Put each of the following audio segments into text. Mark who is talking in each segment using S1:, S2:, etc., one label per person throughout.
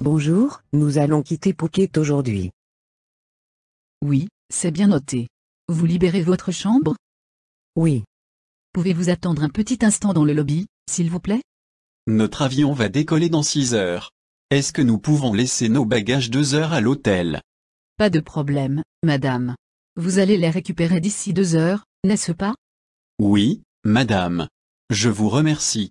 S1: Bonjour, nous allons quitter Phuket aujourd'hui.
S2: Oui, c'est bien noté. Vous libérez votre chambre?
S1: Oui,
S2: Pouvez-vous attendre un petit instant dans le lobby, s'il vous plaît?
S3: Notre avion va décoller dans 6 heures. Est-ce que nous pouvons laisser nos bagages 2 heures à l'hôtel?
S2: Pas de problème, madame. Vous allez les récupérer d'ici deux heures, n'est-ce pas?
S3: Oui, madame. Je vous remercie.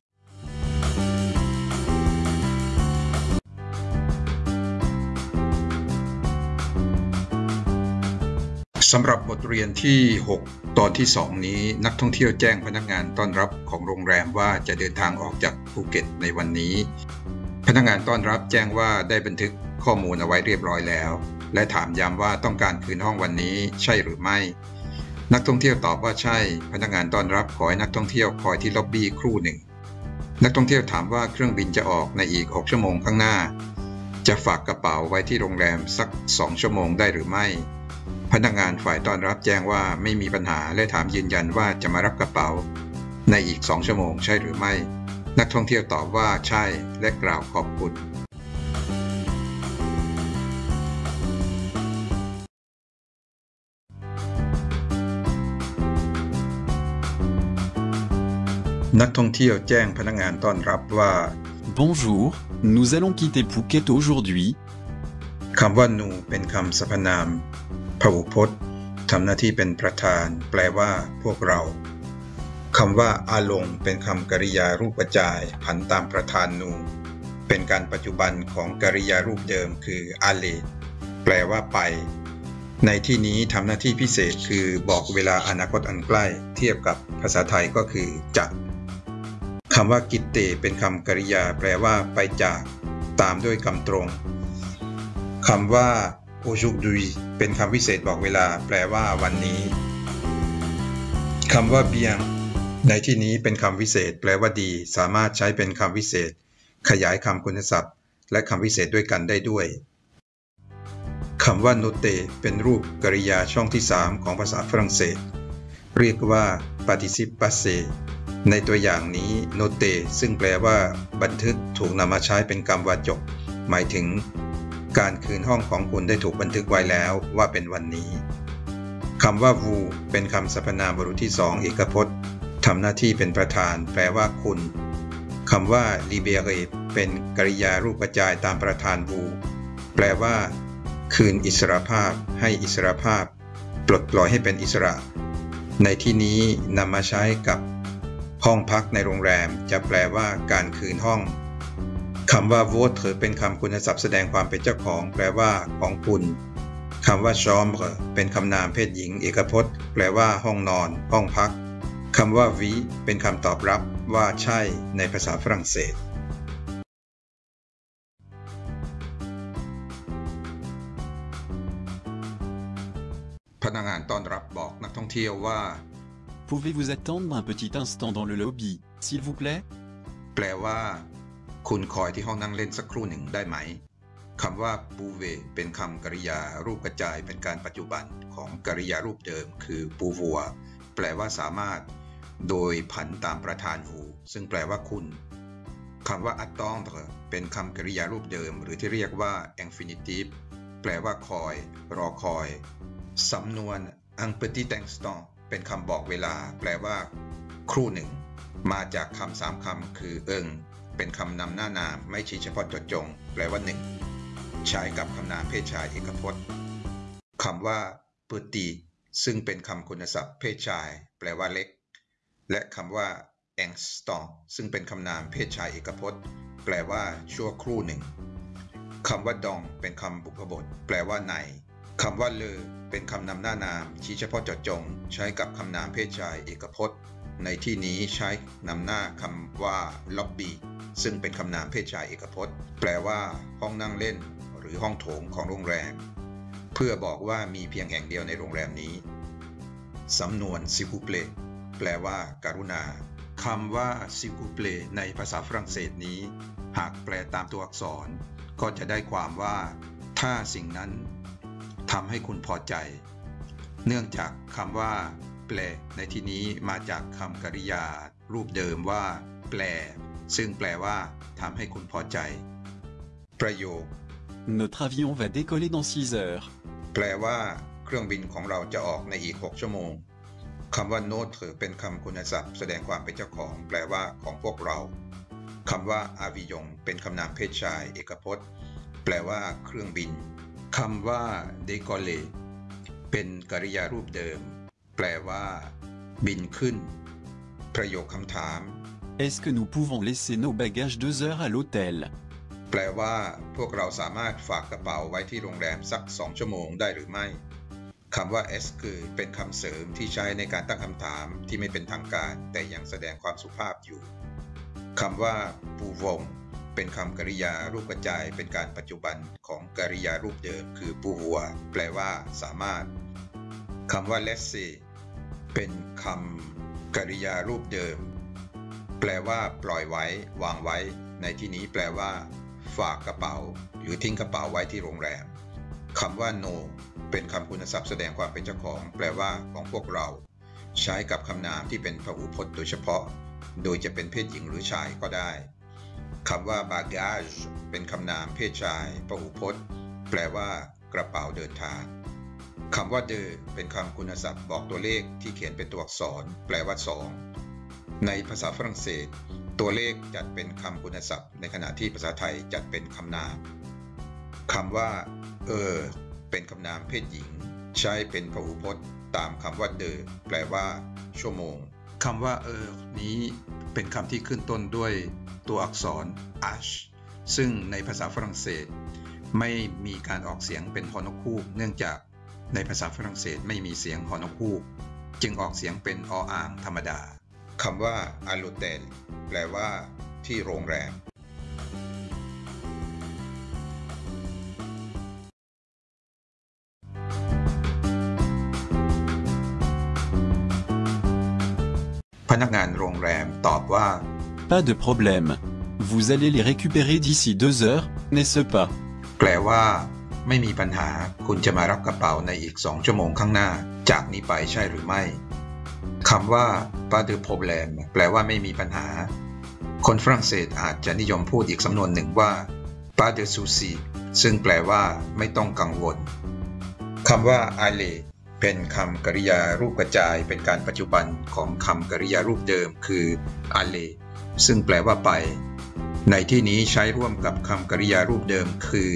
S4: สำหรับบทเรียนที่ 6 ตอนที่ 2 นี้นักท่องเที่ยวแจ้งพนักงานต้อนรับของโรงแรมว่าจะเดินทางออกจากภูเก็ตในวันนี้ พนักงานต้อนรับแจ้งว่าได้บันทึกข้อมูลเอาไว้เรียบร้อยแล้ว และถามย้ำว่าต้องการคืนห้องวันนี้ใช่หรือไม่ นักท่องเที่ยวตอบว่าใช่ พนักงานต้อนรับขอให้นักท่องเที่ยวคอยที่ล็อบบี้ครู่หนึ่ง นักท่องเที่ยวถามว่าเครื่องบินจะออกในอีก 6 ชั่วโมงข้างหน้า จะฝากกระเป๋าไว้ที่โรงแรมสัก 2 ชั่วโมงได้หรือไม่ พนักงานฝ่ายต้อนรับแจ้งว่าไม่มีปัญหาและถามยืนยันว่าจะมารับกระเป๋า ในอีก2ชั่วโมงใช่หรือไม่ นักท่องเที่ยวตอบว่าใช่และกล่าวขอบคุณ นักท่องเที่ยวแจ้งพนักงานต้อนรับว่า
S3: Bonjour, nous allons quitter Phuket aujourd'hui.
S4: คำว่านูเป็นคำสรรพนาม พหูพจน์ทำหน้าที่เป็นประธาน แปลว่า พวกเราคำว่าอาลงเป็นคำกริยารูปประจายผันตามประธานนู เป็นการปัจจุบันของกริยารูปเดิมคืออาเลแปลว่าไป ในที่นี้ทำหน้าที่พิเศษคือบอกเวลาอนาคตอันใกล้ เทียบกับภาษาไทยก็คือจะคำว่ากิตเตเป็นคำกริยาแปลว่าไปจาก ตามด้วยคำตรงคำว่า aujourd'hui เป็นคำวิเศษบอกเวลา แปลว่าวันนี้คำว่า bien ในที่นี้เป็นคำวิเศษ แปลว่าดี สามารถใช้เป็นคำวิเศษ ขยายคำคุณศัพท์ และคำวิเศษด้วยกันได้ด้วยคำว่า note เป็นรูปกริยาช่องที่ 3 ของภาษาฝรั่งเศส เรียกว่า participe passé ในตัวอย่างนี้ note ซึ่งแปลว่า บันทึกถูกนำมาใช้เป็นกรรมวาจก หมายถึง การคืนห้องของคุณได้ถูกบันทึกไว้แล้วว่าเป็นวันนี้คำว่า vous เป็นคำสรรพนามบรุษที่สองเอกพจน์ทำหน้าที่เป็นประธาน แปลว่าคุณคำว่า libere เป็นกริยารูปกระจายตามประธาน vous แปลว่า คืนอิสรภาพ ให้อิสรภาพ ปลดปล่อยให้เป็นอิสระ ในที่นี้นำมาใช้กับ ห้องพักในโรงแรม จะแปลว่าการคืนห้อง คำว่า votre เป็นคำคุณศัพท์แสดงความเป็นเจ้าของ แปลว่า ของคุณคำว่า chambre เป็นคำนามเพศหญิง เอกพจน์ แปลว่า ห้องนอน ห้องพักคำว่า oui เป็นคำตอบรับว่าใช่ ในภาษาฝรั่งเศสพนักงานต้อนรับบอกนักท่องเที่ยวว่า
S3: Pouvez-vous attendre un petit instant dans le lobby, s'il vous plaît
S4: แปลว่า คุณคอยที่ห้องนั่งเล่นสักครู่หนึ่งได้ไหมคำว่า pouve เป็นคำกริยารูปกระจายเป็นการปัจจุบันของกริยารูปเดิม คือ pouvoir แปลว่าสามารถ โดยผันตามประธาน vous ซึ่งแปลว่าคุณคำว่า attendre เป็นคำกริยารูปเดิม หรือที่เรียกว่า infinitive แปลว่าคอย รอคอย สำนวน un petit instant เป็นคำบอกเวลา แปลว่า ครู่หนึ่ง มาจากคำสามคำคือเอิง เป็นคำนำหน้านามไม่ชี้เฉพาะจดจง แปลว่าหนึ่งใช้กับคำนามเพศชายเอกพจน์คำว่า petit ซึ่งเป็นคำคุณศัพท์เพศชาย แปลว่าเล็ก และคำว่า instant ซึ่งเป็นคำนามเพศชายเอกพจน์ แปลว่าชั่วครู่หนึ่งคำว่าดองเป็นคำบุพบท แปลว่าในคำว่าเลอเป็นคำนำหน้านาม ชี้เฉพาะเจาะจง ใช้กับคำนามเพศชายเอกพจน์ ในที่นี้ใช้นำหน้าคำว่า lobby ซึ่งเป็นคำนามเพศชายเอกพจน์ แปลว่า ห้องนั่งเล่น หรือห้องโถงของโรงแรม เพื่อบอกว่ามีเพียงแห่งเดียวในโรงแรมนี้ สำนวน s'il vous plaît แปลว่า การุณาคำว่า s'il vous plaît ในภาษาฝรั่งเศสนี้ หากแปลตามตัวอักษร ก็จะได้ความว่า ถ้าสิ่งนั้นทำให้คุณพอใจ เนื่องจากคำว่า แปล ในที่นี้มาจากคำกริยา รูปเดิมว่า แปล ซึ่งแปลว่าทำให้คุณพอใจ ประโยค
S3: Notre avion va décoller dans 6 heures.
S4: แปลว่า เครื่องบินของเราจะออกในอีก 6 ชั่วโมงคำว่า notre เป็นคำคุณศัพท์ แสดงความเป็นเจ้าของ แปลว่าของพวกเราคำว่า avion เป็นคำนามเพศชาย เอกพจน์ แปลว่า เครื่องบินคำว่า décoller เป็นกริยารูปเดิม แปลว่า บินขึ้น ประโยคคำถาม
S3: Est-ce que nous pouvons laisser nos bagages 2 heures à l'hôtel
S4: แปลว่า พวกเราสามารถฝากกระเป๋าไว้ที่โรงแรมสัก2ชั่วโมงได้หรือไม่คำว่า s คือเป็นคำเสริมที่ใช้ในการตั้งคำถามที่ไม่เป็นทางการ แต่ยังแสดงความสุภาพอยู่คำว่า pouvons เป็นคำกริยารูปกระจายเป็นการปัจจุบันของกริยารูปเดิมคือ pouvoir แปลว่า สามารถคำว่า laisser เป็นคำกริยารูปเดิม แปลว่า ปล่อยไว้ วางไว้ ในที่นี้แปลว่า ฝากกระเป๋า หรือทิ้งกระเป๋าไว้ที่โรงแรมคำว่า no เป็นคำคุณศัพท์แสดงความเป็นเจ้าของ แปลว่า ของพวกเรา ใช้กับคำนามที่เป็นพหูพจน์โดยเฉพาะ โดยจะเป็นเพศหญิงหรือชายก็ได้คำว่า bagage เป็นคำนามเพศชายพหูพจน์ แปลว่า กระเป๋าเดินทาง คำว่า de เป็นคำคุณศัพท์บอกตัวเลขที่เขียนเป็นตัวอักษร แปลว่า 2 ในภาษาฝรั่งเศส ตัวเลขจัดเป็นคำคุณศัพท์ ในขณะที่ภาษาไทยจัดเป็นคำนามคำว่า เออ เป็นคำนามเพศหญิง ใช้เป็นพหูพจน์ ตามคำว่าเดอแปลว่า ชั่วโมงคำว่าเออนี้เป็นคำที่ขึ้นต้นด้วยตัวอักษร h ซึ่งในภาษาฝรั่งเศส ไม่มีการออกเสียงเป็นฮอนกคูกเนื่องจาก ในภาษาฝรั่งเศสไม่มีเสียงฮอนกคูก จึงออกเสียงเป็นออ่างธรรมดาคำว่า a l เ h ลแปลว่า ที่โรงแรม พนักงานโรงแรมตอบว่า
S3: Pas de problème. Vous allez les récupérer d'ici 2 heures, n'est-ce pas
S4: แปลว่า ไม่มีปัญหา คุณจะมารับกระเป๋าในอีก 2 ชั่วโมงข้างหน้า จากนี้ไปใช่หรือไม่คำว่า pas de problème แปลว่าไม่มีปัญหา คนฝรั่งเศสอาจจะนิยมพูดอีกสำนวนหนึ่งว่า pas de souci ซึ่งแปลว่า ไม่ต้องกังวลคำว่า aller เป็นคำกริยารูปกระจายเป็นการปัจจุบันของคำกริยารูปเดิมคือ aller ซึ่งแปลว่าไป ในที่นี้ใช้ร่วมกับคำกริยารูปเดิมคือ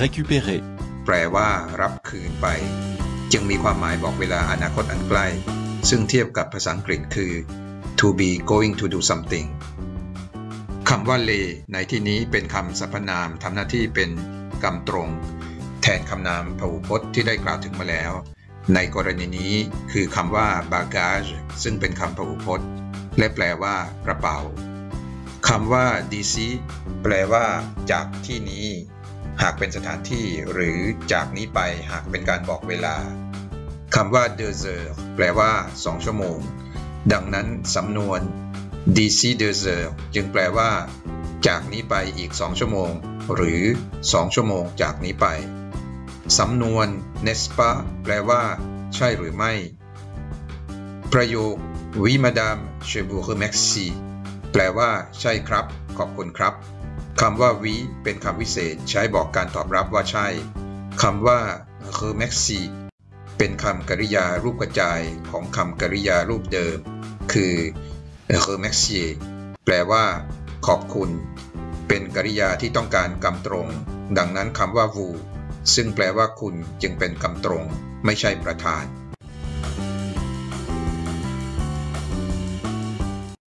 S3: Récupérer.
S4: แปลว่า รับคืนไป จึงมีความหมายบอกเวลาอนาคตอันใกล้ ซึ่งเทียบกับภาษาอังกฤษคือ to be going to do something คำว่า lay ในที่นี้เป็นคำสรรพนามทำหน้าที่เป็นกรรมตรง แทนคำนามพหูพจน์ที่ได้กล่าวถึงมาแล้ว ในกรณีนี้คือคำว่า bagage ซึ่งเป็นคำพหูพจน์ และแปลว่ากระเป๋าคำว่า dc แปลว่า จากที่นี้ หากเป็นสถานที่หรือจากนี้ไปหากเป็นการบอกเวลาคำว่า deux heures แปลว่า 2 ชั่วโมง ดังนั้นสำนวน d'ici deux heures จึงแปลว่า จากนี้ไปอีก 2 ชั่วโมง หรือ 2 ชั่วโมงจากนี้ไป สำนวน n'est-ce pas แปลว่า ใช่หรือไม่ ประโยค oui madame je vous remercie แปลว่า ใช่ครับ ขอบคุณครับ คำว่า oui เป็นคำวิเศษใช้บอกการตอบรับว่าใช่คำว่า remercie เป็นคำกริยารูปกระจายของคำกริยารูปเดิม คือ remercier แปลว่า ขอบคุณ เป็นกริยาที่ต้องการกำตรง ดังนั้นคำว่า vous ซึ่งแปลว่าคุณจึงเป็นกำตรง ไม่ใช่ประธาน